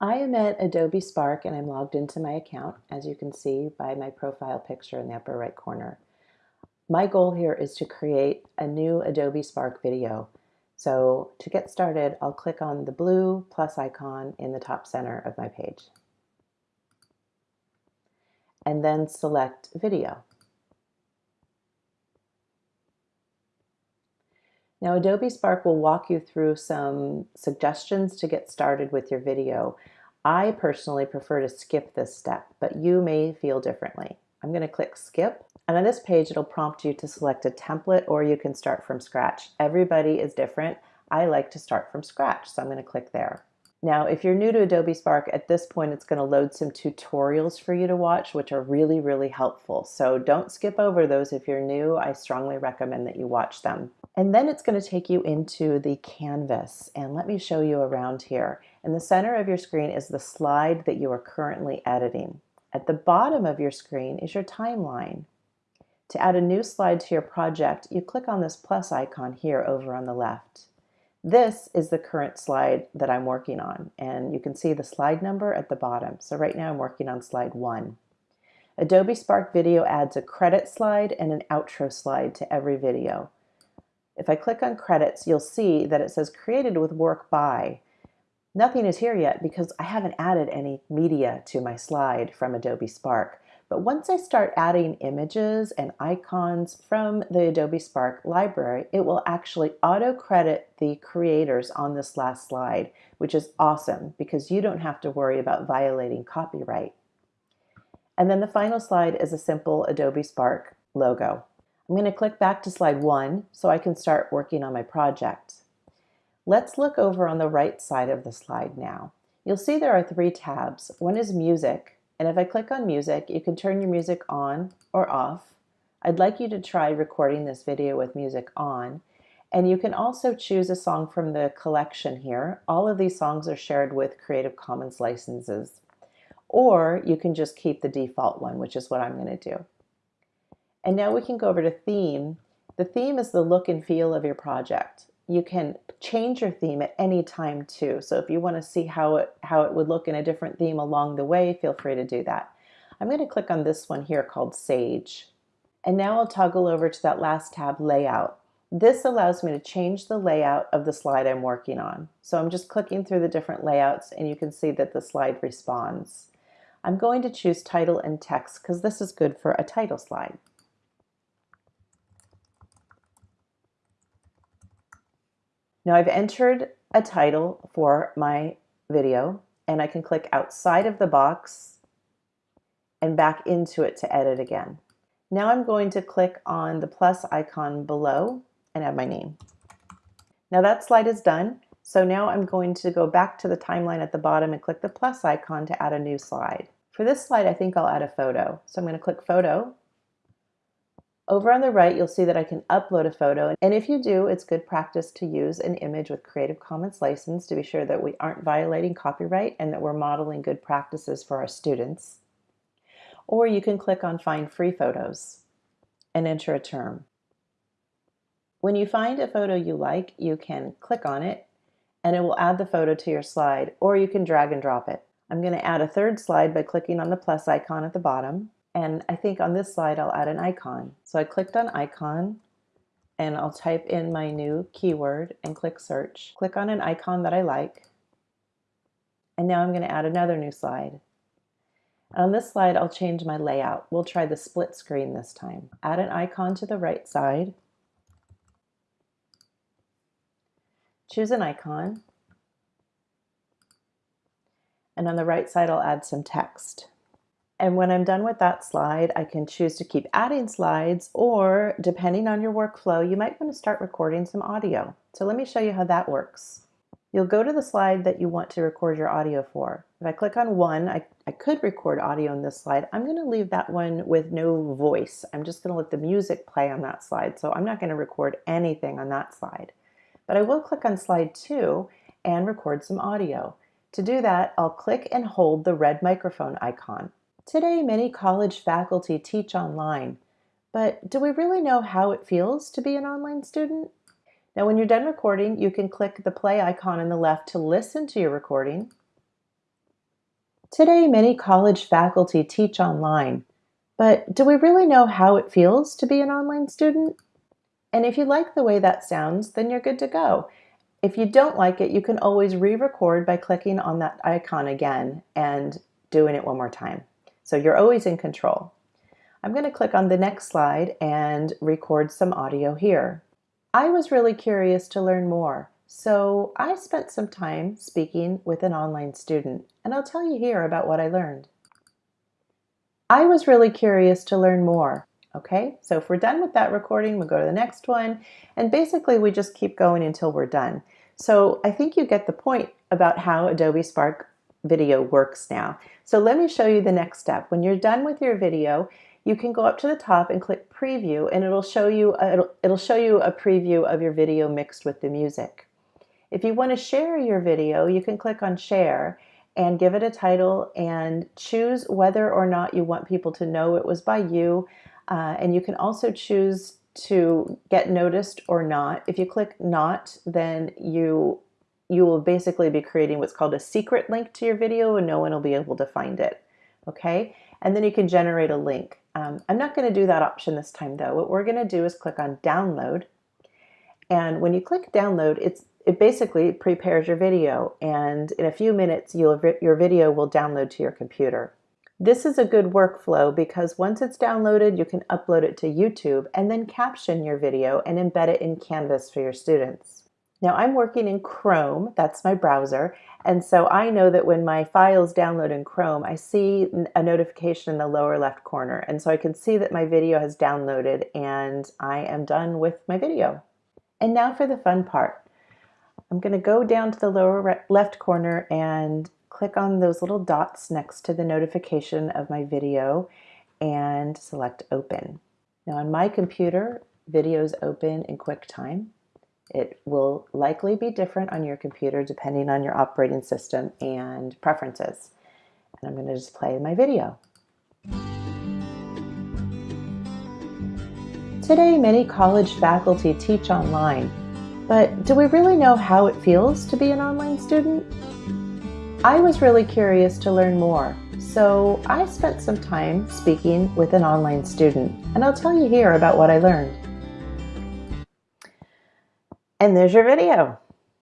I am at Adobe Spark and I'm logged into my account, as you can see by my profile picture in the upper right corner. My goal here is to create a new Adobe Spark video. So to get started, I'll click on the blue plus icon in the top center of my page. And then select video. Now Adobe Spark will walk you through some suggestions to get started with your video. I personally prefer to skip this step, but you may feel differently. I'm going to click skip and on this page it'll prompt you to select a template or you can start from scratch. Everybody is different. I like to start from scratch so I'm going to click there. Now, if you're new to Adobe Spark, at this point it's going to load some tutorials for you to watch, which are really, really helpful. So don't skip over those if you're new. I strongly recommend that you watch them. And then it's going to take you into the canvas. And let me show you around here. In the center of your screen is the slide that you are currently editing. At the bottom of your screen is your timeline. To add a new slide to your project, you click on this plus icon here over on the left. This is the current slide that I'm working on, and you can see the slide number at the bottom. So right now I'm working on slide one. Adobe Spark Video adds a credit slide and an outro slide to every video. If I click on credits, you'll see that it says created with work by. Nothing is here yet because I haven't added any media to my slide from Adobe Spark. But once I start adding images and icons from the Adobe Spark library, it will actually auto credit the creators on this last slide, which is awesome because you don't have to worry about violating copyright. And then the final slide is a simple Adobe Spark logo. I'm going to click back to slide one so I can start working on my project. Let's look over on the right side of the slide now. You'll see there are three tabs. One is music, and if I click on music, you can turn your music on or off. I'd like you to try recording this video with music on. And you can also choose a song from the collection here. All of these songs are shared with Creative Commons licenses. Or you can just keep the default one, which is what I'm going to do. And now we can go over to theme. The theme is the look and feel of your project. You can change your theme at any time too. So if you want to see how it, how it would look in a different theme along the way, feel free to do that. I'm going to click on this one here called Sage. And now I'll toggle over to that last tab, Layout. This allows me to change the layout of the slide I'm working on. So I'm just clicking through the different layouts and you can see that the slide responds. I'm going to choose title and text because this is good for a title slide. Now I've entered a title for my video and I can click outside of the box and back into it to edit again. Now I'm going to click on the plus icon below and add my name. Now that slide is done. So now I'm going to go back to the timeline at the bottom and click the plus icon to add a new slide. For this slide, I think I'll add a photo. So I'm going to click photo over on the right, you'll see that I can upload a photo. And if you do, it's good practice to use an image with Creative Commons license to be sure that we aren't violating copyright and that we're modeling good practices for our students. Or you can click on Find Free Photos and enter a term. When you find a photo you like, you can click on it and it will add the photo to your slide, or you can drag and drop it. I'm going to add a third slide by clicking on the plus icon at the bottom. And I think on this slide, I'll add an icon. So I clicked on icon and I'll type in my new keyword and click search. Click on an icon that I like. And now I'm going to add another new slide. And on this slide, I'll change my layout. We'll try the split screen this time. Add an icon to the right side. Choose an icon. And on the right side, I'll add some text. And when I'm done with that slide, I can choose to keep adding slides or depending on your workflow, you might want to start recording some audio. So let me show you how that works. You'll go to the slide that you want to record your audio for. If I click on one, I, I could record audio on this slide. I'm going to leave that one with no voice. I'm just going to let the music play on that slide. So I'm not going to record anything on that slide. But I will click on slide two and record some audio. To do that, I'll click and hold the red microphone icon. Today, many college faculty teach online, but do we really know how it feels to be an online student? Now, when you're done recording, you can click the play icon on the left to listen to your recording, Today, many college faculty teach online, but do we really know how it feels to be an online student? And if you like the way that sounds, then you're good to go. If you don't like it, you can always re-record by clicking on that icon again and doing it one more time. So you're always in control. I'm going to click on the next slide and record some audio here. I was really curious to learn more. So I spent some time speaking with an online student, and I'll tell you here about what I learned. I was really curious to learn more. Okay, so if we're done with that recording, we'll go to the next one, and basically we just keep going until we're done. So I think you get the point about how Adobe Spark video works now. So let me show you the next step. When you're done with your video, you can go up to the top and click preview and it'll show you a, it'll, it'll show you a preview of your video mixed with the music. If you want to share your video, you can click on share and give it a title and choose whether or not you want people to know it was by you. Uh, and you can also choose to get noticed or not. If you click not, then you you will basically be creating what's called a secret link to your video and no one will be able to find it. Okay, and then you can generate a link. Um, I'm not going to do that option this time though. What we're going to do is click on download. And when you click download, it's it basically prepares your video and in a few minutes your video will download to your computer. This is a good workflow because once it's downloaded, you can upload it to YouTube and then caption your video and embed it in Canvas for your students. Now I'm working in Chrome, that's my browser, and so I know that when my files download in Chrome, I see a notification in the lower left corner. And so I can see that my video has downloaded and I am done with my video. And now for the fun part. I'm going to go down to the lower left corner and click on those little dots next to the notification of my video and select open. Now on my computer, videos open in QuickTime. It will likely be different on your computer depending on your operating system and preferences. And I'm going to just play my video. Today, many college faculty teach online but do we really know how it feels to be an online student? I was really curious to learn more, so I spent some time speaking with an online student, and I'll tell you here about what I learned. And there's your video.